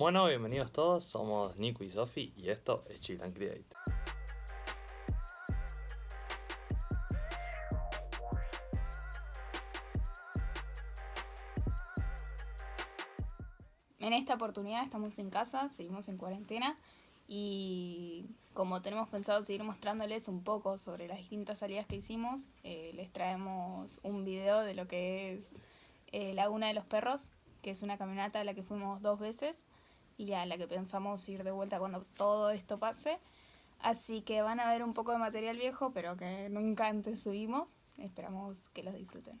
Bueno, bienvenidos todos, somos Nico y Sofi y esto es Chill and Create. En esta oportunidad estamos en casa, seguimos en cuarentena y como tenemos pensado seguir mostrándoles un poco sobre las distintas salidas que hicimos, eh, les traemos un video de lo que es eh, Laguna de los Perros, que es una caminata a la que fuimos dos veces y a la que pensamos ir de vuelta cuando todo esto pase. Así que van a ver un poco de material viejo, pero que nunca antes subimos. Esperamos que los disfruten.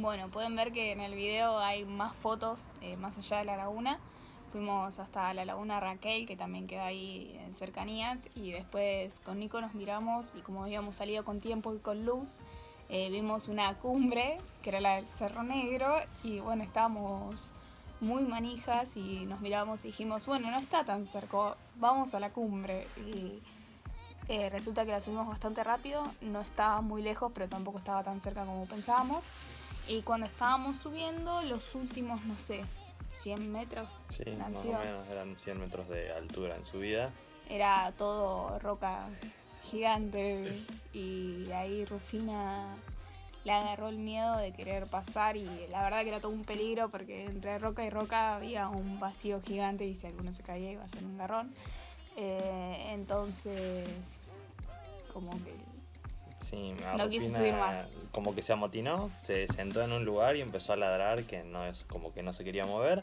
Bueno, pueden ver que en el video hay más fotos eh, más allá de la laguna. Fuimos hasta la laguna Raquel, que también queda ahí en cercanías, y después con Nico nos miramos y como habíamos salido con tiempo y con luz, eh, vimos una cumbre, que era la del Cerro Negro, y bueno, estábamos muy manijas y nos miramos y dijimos, bueno, no está tan cerca, vamos a la cumbre. Y eh, resulta que la subimos bastante rápido, no estaba muy lejos, pero tampoco estaba tan cerca como pensábamos. Y cuando estábamos subiendo, los últimos, no sé, 100 metros. Sí, más o menos eran 100 metros de altura en subida. Era todo roca gigante y ahí Rufina le agarró el miedo de querer pasar y la verdad que era todo un peligro porque entre roca y roca había un vacío gigante y si alguno se caía iba a ser un garrón. Eh, entonces, como que No quise subir más. Como que se amotinó, se sentó en un lugar y empezó a ladrar que no es como que no se quería mover.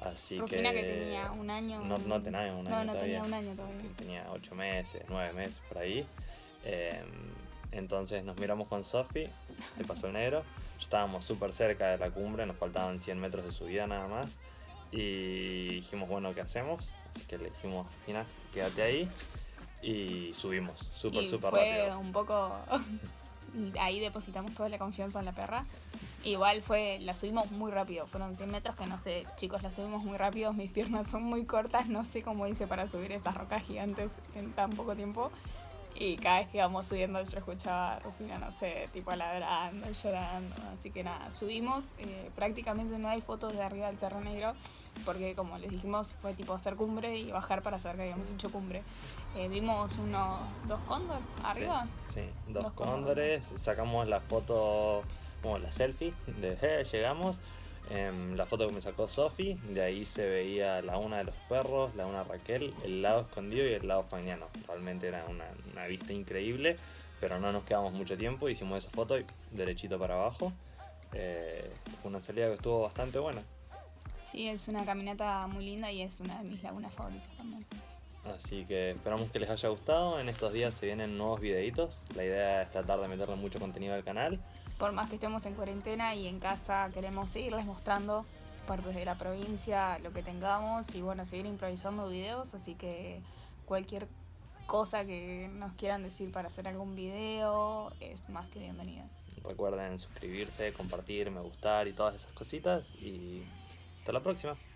Así Rufina que, que tenía un año. No, no tenía un año. No, no tenía un año todavía. Tenía ocho meses, nueve meses por ahí. Em, entonces nos miramos con Sofi, le pasó el negro. Estábamos súper cerca de la cumbre, nos faltaban 100 metros de subida nada más. Y dijimos, bueno, ¿qué hacemos? Así que le dijimos, Fina, quédate ahí y subimos súper, súper rápido. Fue un poco. ahí depositamos toda la confianza en la perra. Igual fue, la subimos muy rápido, fueron 100 metros que no sé, chicos, la subimos muy rápido, mis piernas son muy cortas, no sé cómo hice para subir esas rocas gigantes en tan poco tiempo. Y cada vez que íbamos subiendo yo escuchaba a Rufina, no sé, tipo ladrando, llorando. Así que nada, subimos. Eh, prácticamente no hay fotos de arriba del Cerro Negro, porque como les dijimos, fue tipo hacer cumbre y bajar para saber que habíamos hecho cumbre. Eh, vimos unos dos cóndores arriba. Sí, dos, cóndores. Sacamos la foto, como la selfie de hey, llegamos. Em, la foto que me sacó Sofi, de ahí se veía la una de los perros, la una Raquel, el lado escondido y el lado fañano. Realmente era una, vista increíble, pero no nos quedamos mucho tiempo, hicimos esa foto y derechito para abajo. Eh, una salida que estuvo bastante buena. Sí, es una caminata muy linda y es una de mis lagunas favoritas también. Así que esperamos que les haya gustado. En estos días se vienen nuevos videitos. La idea es tratar de meterle mucho contenido al canal por más que estemos en cuarentena y en casa, queremos seguirles mostrando partes de la provincia, lo que tengamos y bueno, seguir improvisando videos, así que cualquier cosa que nos quieran decir para hacer algún video, es más que bienvenida. Recuerden suscribirse, compartir, me gustar y todas esas cositas. Y hasta la próxima.